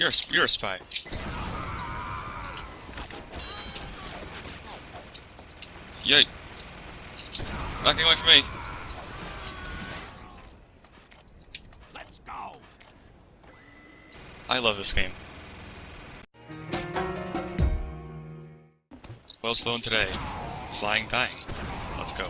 You're a, you're a spy. Yay. Getting away from me. Let's go. I love this game. Well, Sloan today. Flying dying. Let's go.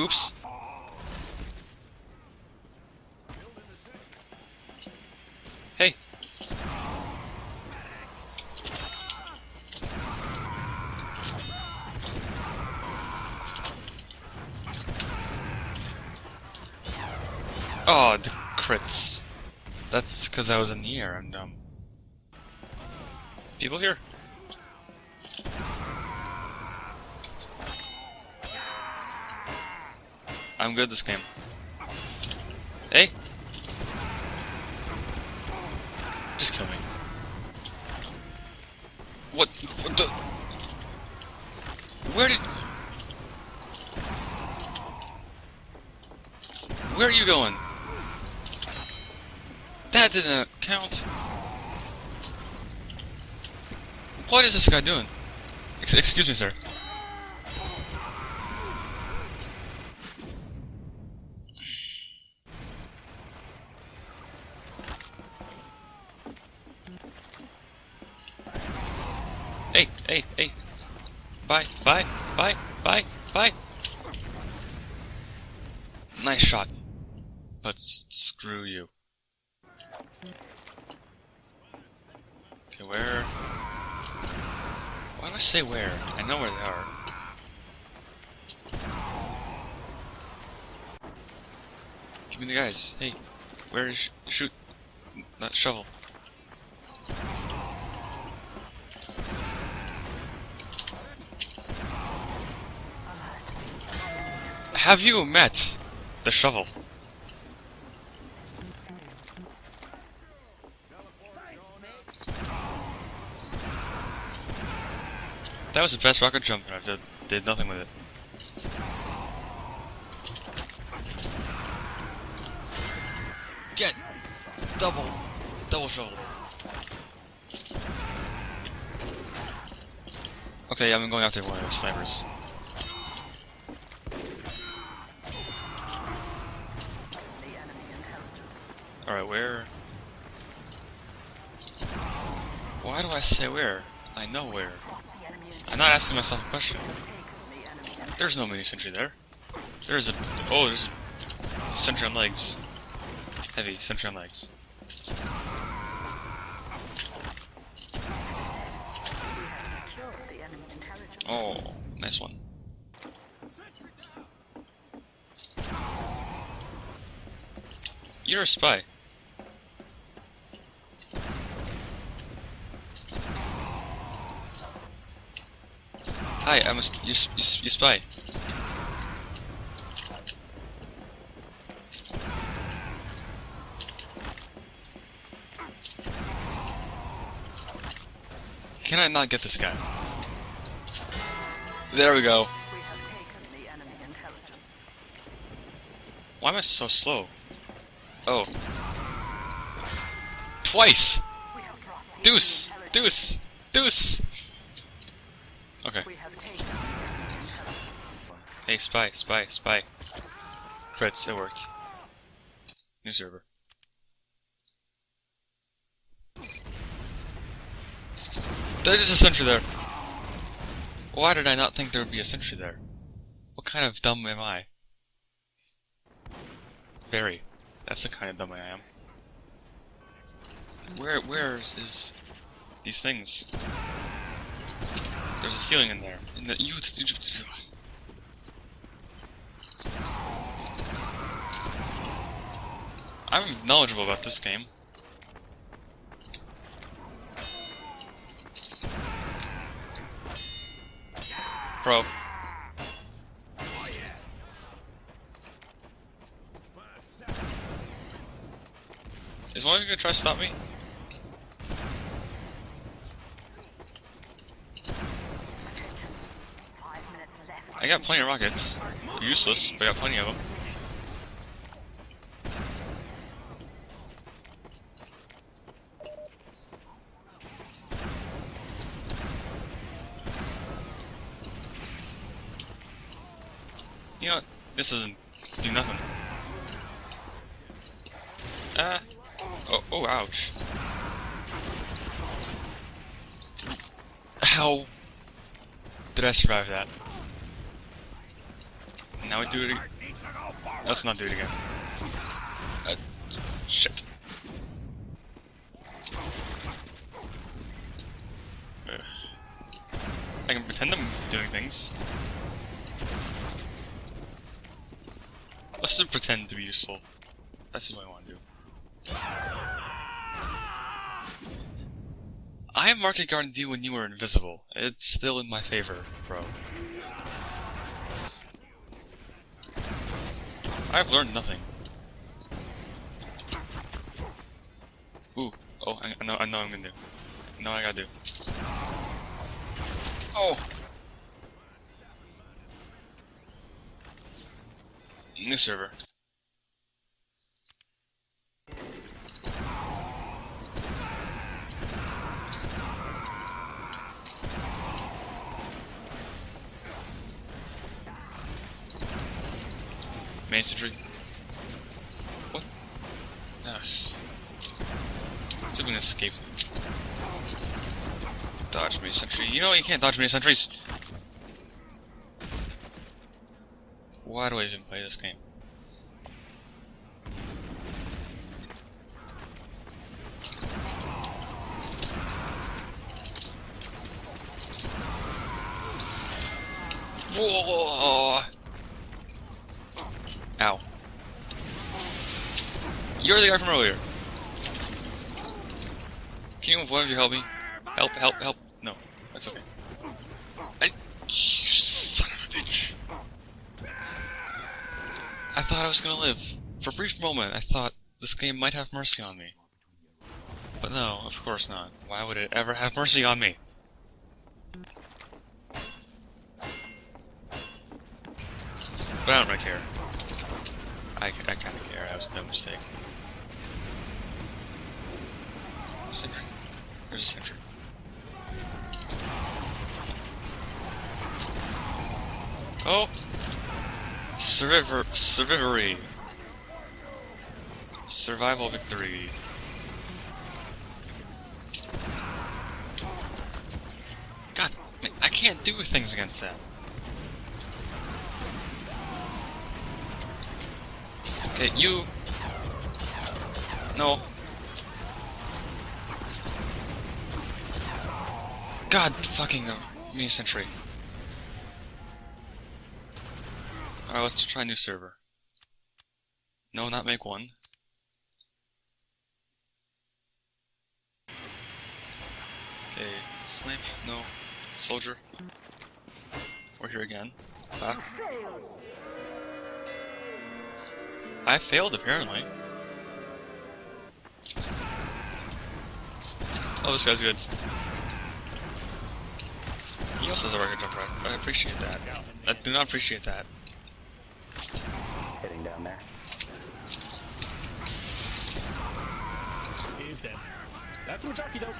Oops. Hey. Oh, the crits. That's because I was in the air and, um... People here? I'm good this game. Hey! Just kill me. What? what the? Where did... Where are you going? That didn't count. What is this guy doing? Ex excuse me, sir. Hey, hey, hey. Bye, bye, bye, bye, bye. Nice shot. But screw you. Okay, where? Why do I say where? I know where they are. Give me the guys. Hey, where is sh shoot? Not shovel. Have you met the shovel? That was the best rocket jump, I did, did nothing with it. Get double, double shovel. Okay, I'm going after one of those snipers. Alright, where? Why do I say where? I know where. I'm not asking myself a question. There's no mini sentry there. There's a oh, there's a sentry on legs. Heavy sentry on legs. Oh, nice one. You're a spy. Hi, I'm a you, you, you spy. Can I not get this guy? There we go. Why am I so slow? Oh. Twice! Deuce! Deuce! Deuce! Okay. Hey, spy, spy, spy. Crits, it worked. New server. There's a sentry there! Why did I not think there would be a sentry there? What kind of dumb am I? Very. That's the kind of dumb I am. Where, where is, is these things? There's a ceiling in there. In the, you, I'm knowledgeable about this game. Pro. Is one of you gonna try to stop me? Got plenty of rockets. useless, but I got plenty of them. You know what? This doesn't do nothing. Ah. Oh, oh, ouch. How did I survive that? Now do it again. Let's not do it again. Uh, shit. I can pretend I'm doing things. Let's just pretend to be useful. That's what I want to do. I have market Garden you when you were invisible. It's still in my favor, bro. I've learned nothing. Ooh, oh, I, I know, I know I'm gonna do. I know I gotta do. Oh! New server. Main sentry. What? Ugh. Let's see if escape. Dodge me sentry. You know you can't dodge me sentries. Why do I even play this game? Whoa! Ow. You're the guy from earlier. Can you, one of you help me? Help, help, help. No, that's okay. I, you son of a bitch. I thought I was gonna live. For a brief moment, I thought this game might have mercy on me. But no, of course not. Why would it ever have mercy on me? But I don't really care. I, I kind of care. That was dumb mistake. Sentry. There's a sentry. Oh! Survivor, survivory. Survival victory. God, I can't do things against that. Okay, you. No. God fucking uh, me sentry. Alright, let's try a new server. No, not make one. Okay, snipe, no. Soldier. We're here again. Back. I failed apparently. Oh, this guy's good. He also has a rocket jump right. I appreciate that. I do not appreciate that. Heading down there. He's dead. That's Majaki though.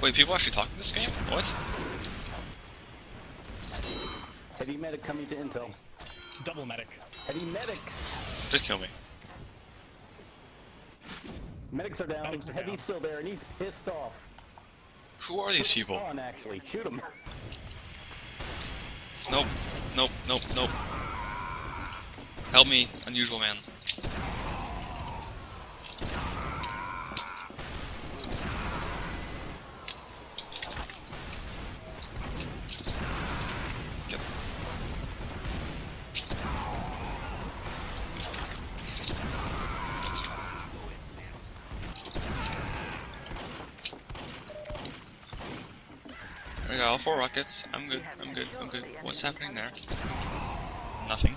Wait, people actually talk in this game? What? Heavy medic coming to intel. Double medic. Heavy medics! Just kill me. Medics are down. Medics are Heavy's down. still there and he's pissed off. Who are these people? On actually, shoot him. Nope. Nope, nope, nope. Help me, unusual man. We got all four rockets. I'm good, I'm good, I'm good. What's happening there? Nothing.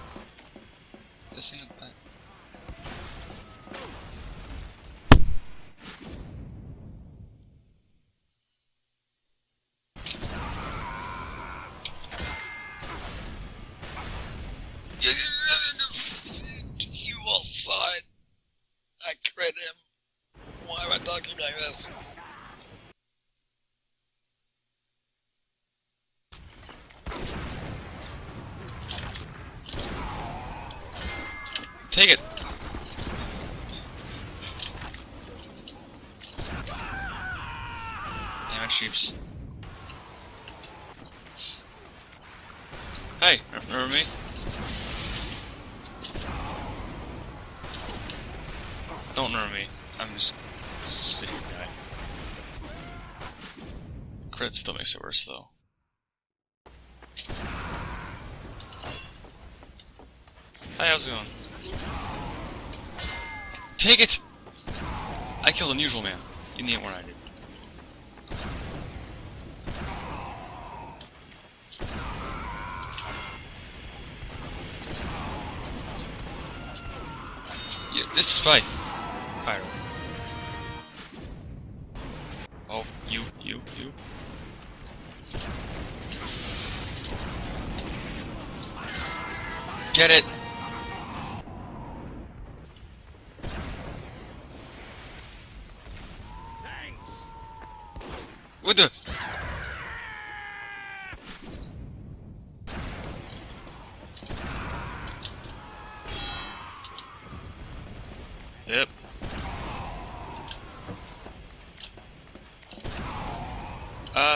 This thing back. You all saw it. I crit him. Why am I talking like this? Take it! Damn it, sheeps. Hey, remember me? Don't remember me. I'm just city guy. Crit still makes it worse, though. Hi, how's it going? Take it! I killed an Unusual Man. You need than I did. Yeah, this is Spike. Pyro.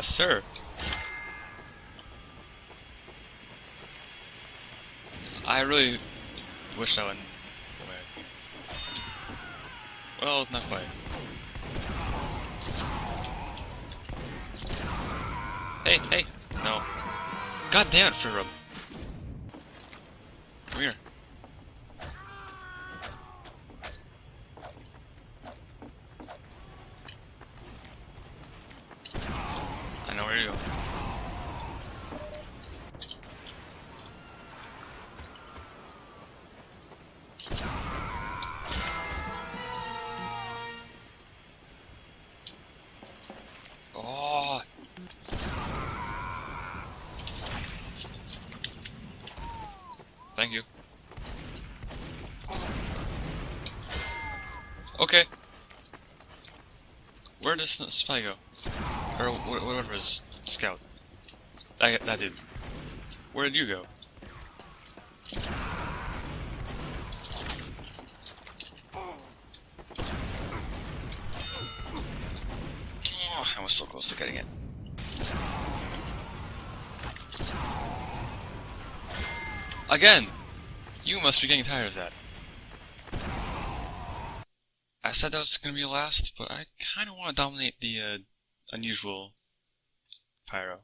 Uh, sir. I really wish I wouldn't. Well, not quite. Hey, hey! No. God damn it. Come here. Where does spy go? Or whatever his scout. That, that dude. Where did you go? Oh, I was so close to getting it. Again! You must be getting tired of that. Said that was gonna be last, but I kinda wanna dominate the, uh, unusual pyro.